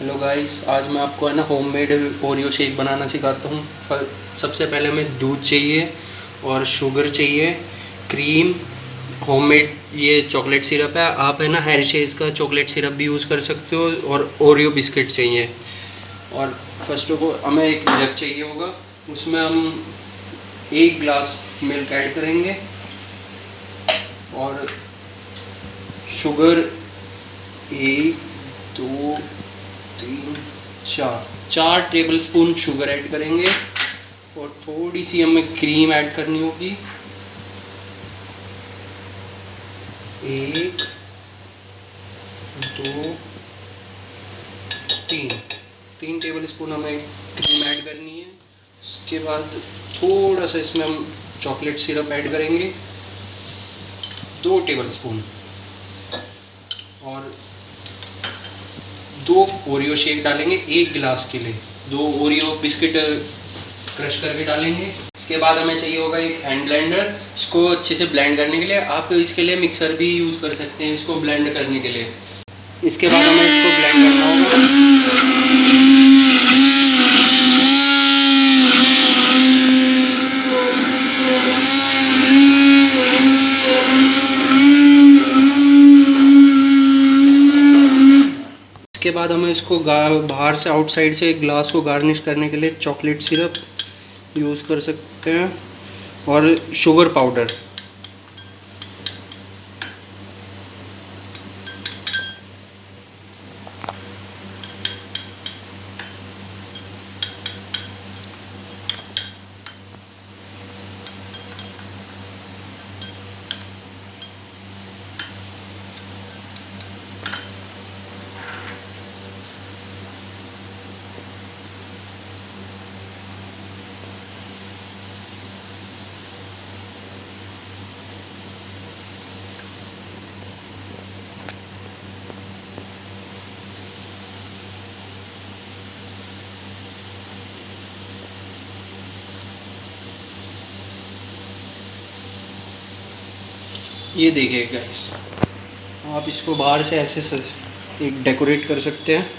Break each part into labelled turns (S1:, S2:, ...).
S1: Hello guys आज मैं आपको है ना होममेड ओरियो शेक बनाना सिखाता हूँ। सबसे पहले हमें दूध चाहिए और शुगर चाहिए क्रीम होममेड ये चॉकलेट सिरप है। आप है ना हेरिशेज का चॉकलेट सिरप भी यूज़ कर सकते हो और ओरियो बिस्किट चाहिए। और फ़र्स्ट ऑफ़ ऑल हमें एक जग चाहिए होगा। उसमें हम एक ग्लास मिल्क ऐड करेंगे और शुगर एक, दो तीन चार चार टेबल स्पून शुगर ऐड करेंगे और थोड़ी सी हमें क्रीम ऐड करनी होगी। एक, दो, तीन। तीन टेबल स्पून हमें क्रीम ऐड करनी है। उसके बाद थोड़ा सा इसमें हम चॉकलेट सिरप ऐड करेंगे। दो टेबल स्पून और दो ओरियो शेक डालेंगे एक गिलास के लिए। दो ओरियो बिस्किट क्रश करके डालेंगे। इसके बाद हमें चाहिए होगा एक हैंड ब्लेंडर। इसको अच्छे से ब्लेंड करने के लिए आप इसके लिए मिक्सर भी यूज़ कर सकते हैं इसको ब्लेंड करने के लिए। इसके बाद हमें इसको ब्लेंड करना होगा। इसके बाद हमें इसको बाहर से आउटसाइड से ग्लास को गार्निश करने के लिए चॉकलेट सिरप यूज़ कर सकते हैं और शुगर पाउडर ये देखिए गाइस आप इसको बाहर से ऐसे से एक डेकोरेट कर सकते हैं।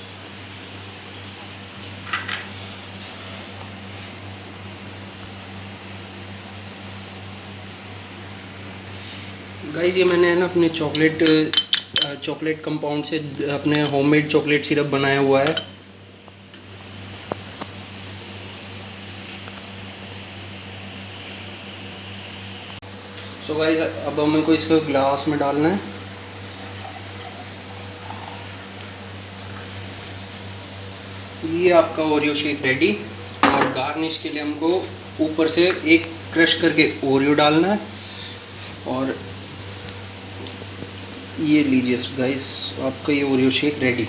S1: गाइस ये मैंने ना अपने चॉकलेट चॉकलेट कंपाउंड से अपने होममेड चॉकलेट सिरप बनाया हुआ है। सो गाइस अब हमें को इसको ग्लास में डालना है। ये आपका ओरियो शेक रेडी और गार्निश के लिए हमको ऊपर से एक क्रश करके ओरियो डालना है। और ये लीजिए गाइस आपका ये Oreo shake ready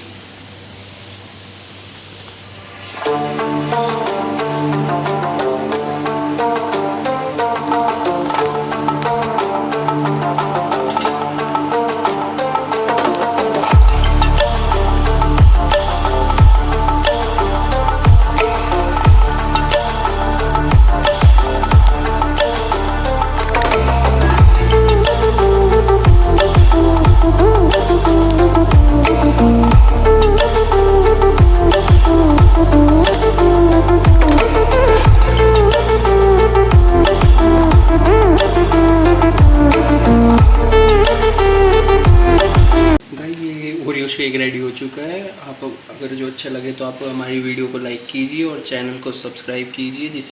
S1: shake ready हो चुका है। आप अगर जो अच्छा लगे तो आप हमारी वीडियो को लाइक कीजिए और चैनल को सब्सक्राइब कीजिए, जिससे